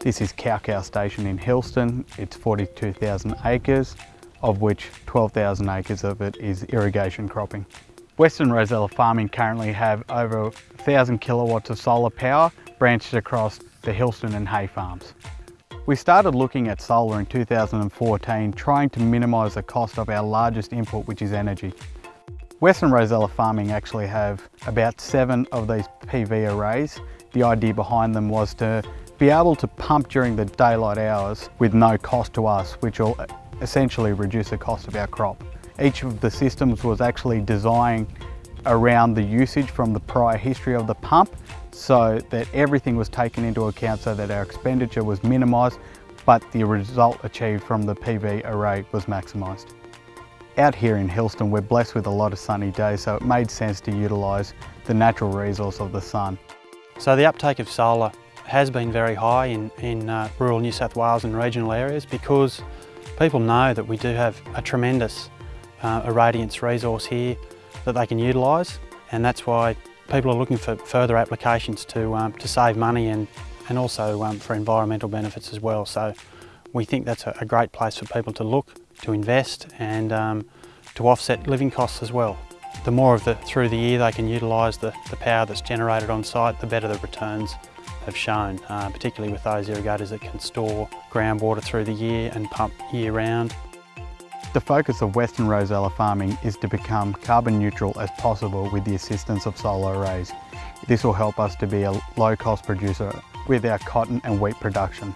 This is Cow Cow Station in Hillston. It's 42,000 acres, of which 12,000 acres of it is irrigation cropping. Western Rosella Farming currently have over 1,000 kilowatts of solar power branched across the Hillston and Hay farms. We started looking at solar in 2014, trying to minimise the cost of our largest input, which is energy. Western Rosella Farming actually have about seven of these PV arrays. The idea behind them was to be able to pump during the daylight hours with no cost to us, which will essentially reduce the cost of our crop. Each of the systems was actually designed around the usage from the prior history of the pump so that everything was taken into account so that our expenditure was minimised but the result achieved from the PV array was maximised. Out here in Hillston we're blessed with a lot of sunny days so it made sense to utilise the natural resource of the sun. So the uptake of solar has been very high in, in uh, rural New South Wales and regional areas because people know that we do have a tremendous uh, irradiance resource here that they can utilise and that's why people are looking for further applications to, um, to save money and, and also um, for environmental benefits as well. So we think that's a, a great place for people to look, to invest and um, to offset living costs as well. The more of the through the year they can utilise the, the power that's generated on site, the better the returns have shown, uh, particularly with those irrigators that can store groundwater through the year and pump year round. The focus of Western Rosella farming is to become carbon neutral as possible with the assistance of solar arrays. This will help us to be a low cost producer with our cotton and wheat production.